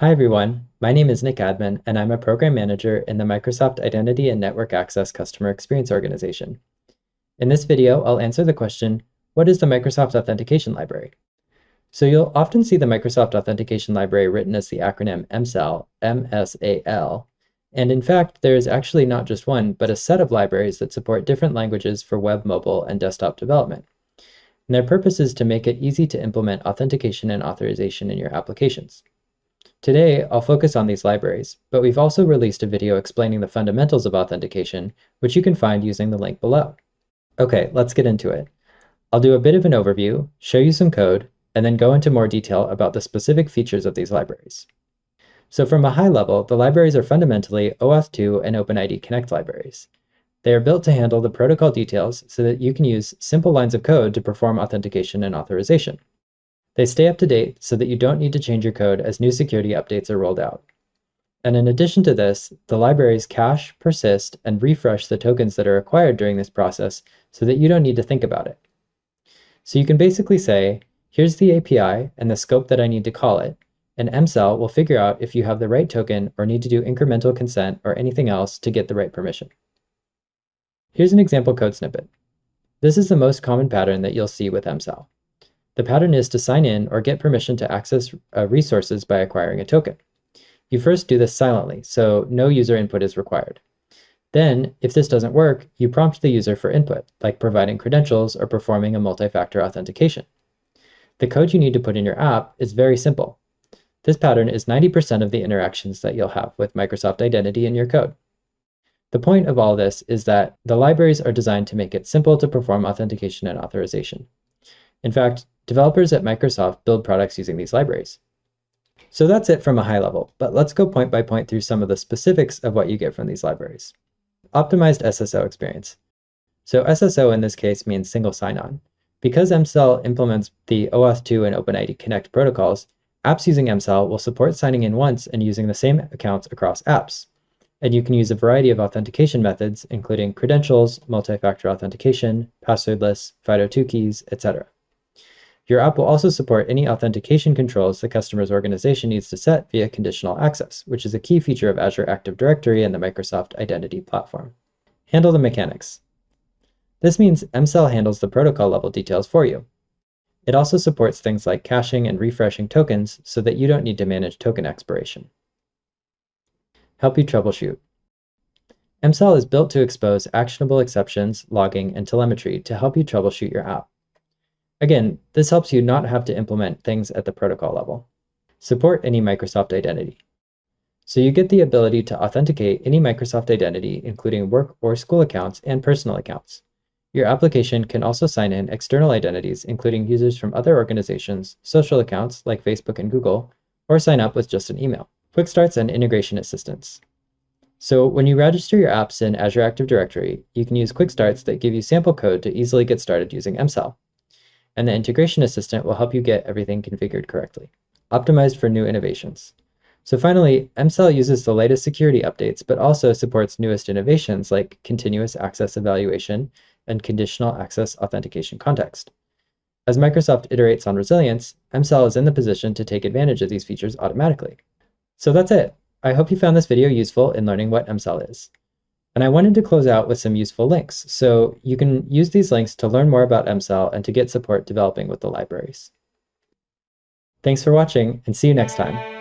Hi everyone, my name is Nick Admin and I'm a program manager in the Microsoft Identity and Network Access Customer Experience Organization. In this video, I'll answer the question, what is the Microsoft Authentication Library? So you'll often see the Microsoft Authentication Library written as the acronym MSAL, M-S-A-L, and in fact, there is actually not just one, but a set of libraries that support different languages for web, mobile, and desktop development. And their purpose is to make it easy to implement authentication and authorization in your applications. Today, I'll focus on these libraries, but we've also released a video explaining the fundamentals of authentication, which you can find using the link below. Okay, let's get into it. I'll do a bit of an overview, show you some code, and then go into more detail about the specific features of these libraries. So from a high level, the libraries are fundamentally OAuth2 and OpenID Connect libraries. They are built to handle the protocol details so that you can use simple lines of code to perform authentication and authorization. They stay up to date so that you don't need to change your code as new security updates are rolled out. And in addition to this, the libraries cache, persist, and refresh the tokens that are acquired during this process so that you don't need to think about it. So you can basically say, here's the API and the scope that I need to call it, and MSAL will figure out if you have the right token or need to do incremental consent or anything else to get the right permission. Here's an example code snippet. This is the most common pattern that you'll see with MSAL. The pattern is to sign in or get permission to access uh, resources by acquiring a token. You first do this silently, so no user input is required. Then, if this doesn't work, you prompt the user for input, like providing credentials or performing a multi-factor authentication. The code you need to put in your app is very simple. This pattern is 90% of the interactions that you'll have with Microsoft Identity in your code. The point of all this is that the libraries are designed to make it simple to perform authentication and authorization. In fact, Developers at Microsoft build products using these libraries. So that's it from a high level, but let's go point by point through some of the specifics of what you get from these libraries. Optimized SSO experience. So SSO in this case means single sign-on. Because MSAL implements the OAuth2 and OpenID Connect protocols, apps using MSAL will support signing in once and using the same accounts across apps. And you can use a variety of authentication methods, including credentials, multi-factor authentication, passwordless, FIDO2 keys, etc. Your app will also support any authentication controls the customer's organization needs to set via conditional access, which is a key feature of Azure Active Directory and the Microsoft Identity Platform. Handle the mechanics. This means MSAL handles the protocol level details for you. It also supports things like caching and refreshing tokens so that you don't need to manage token expiration. Help you troubleshoot. MSAL is built to expose actionable exceptions, logging, and telemetry to help you troubleshoot your app. Again, this helps you not have to implement things at the protocol level. Support any Microsoft identity. So you get the ability to authenticate any Microsoft identity, including work or school accounts and personal accounts. Your application can also sign in external identities, including users from other organizations, social accounts like Facebook and Google, or sign up with just an email. Quick starts and integration assistance. So when you register your apps in Azure Active Directory, you can use quick starts that give you sample code to easily get started using MSAL and the integration assistant will help you get everything configured correctly. Optimized for new innovations. So finally, MSAL uses the latest security updates, but also supports newest innovations like continuous access evaluation and conditional access authentication context. As Microsoft iterates on resilience, MSAL is in the position to take advantage of these features automatically. So that's it. I hope you found this video useful in learning what MSAL is. And I wanted to close out with some useful links, so you can use these links to learn more about MSAL and to get support developing with the libraries. Thanks for watching, and see you next time.